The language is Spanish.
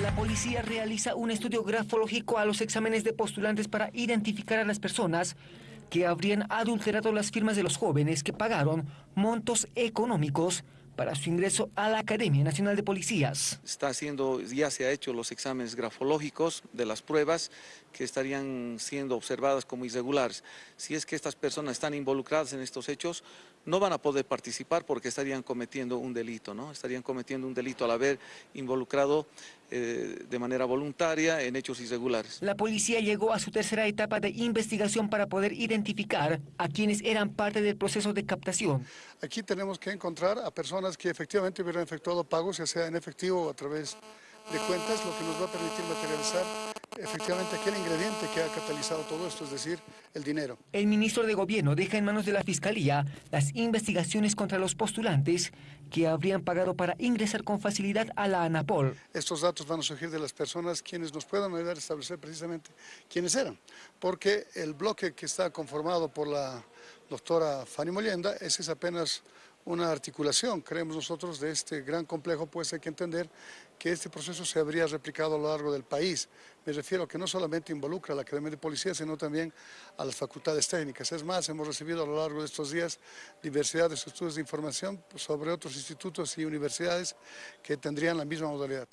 La policía realiza un estudio grafológico a los exámenes de postulantes para identificar a las personas que habrían adulterado las firmas de los jóvenes que pagaron montos económicos para su ingreso a la Academia Nacional de Policías. Está haciendo, ya se ha hecho los exámenes grafológicos de las pruebas que estarían siendo observadas como irregulares. Si es que estas personas están involucradas en estos hechos, no van a poder participar porque estarían cometiendo un delito, ¿no? Estarían cometiendo un delito al haber involucrado eh, de manera voluntaria en hechos irregulares. La policía llegó a su tercera etapa de investigación para poder identificar a quienes eran parte del proceso de captación. Aquí tenemos que encontrar a personas que efectivamente hubieran efectuado pagos, ya sea en efectivo o a través de cuentas, lo que nos va a permitir materializar efectivamente aquel ingrediente que ha catalizado todo esto, es decir, el dinero. El ministro de Gobierno deja en manos de la Fiscalía las investigaciones contra los postulantes que habrían pagado para ingresar con facilidad a la ANAPOL. Estos datos van a surgir de las personas quienes nos puedan ayudar a establecer precisamente quiénes eran, porque el bloque que está conformado por la doctora Fanny Mollenda, ese es apenas una articulación, creemos nosotros, de este gran complejo, pues hay que entender que este proceso se habría replicado a lo largo del país. Me refiero a que no solamente involucra a la Academia de Policía, sino también a las facultades técnicas. Es más, hemos recibido a lo largo de estos días diversidad de estudios de información sobre otros institutos y universidades que tendrían la misma modalidad.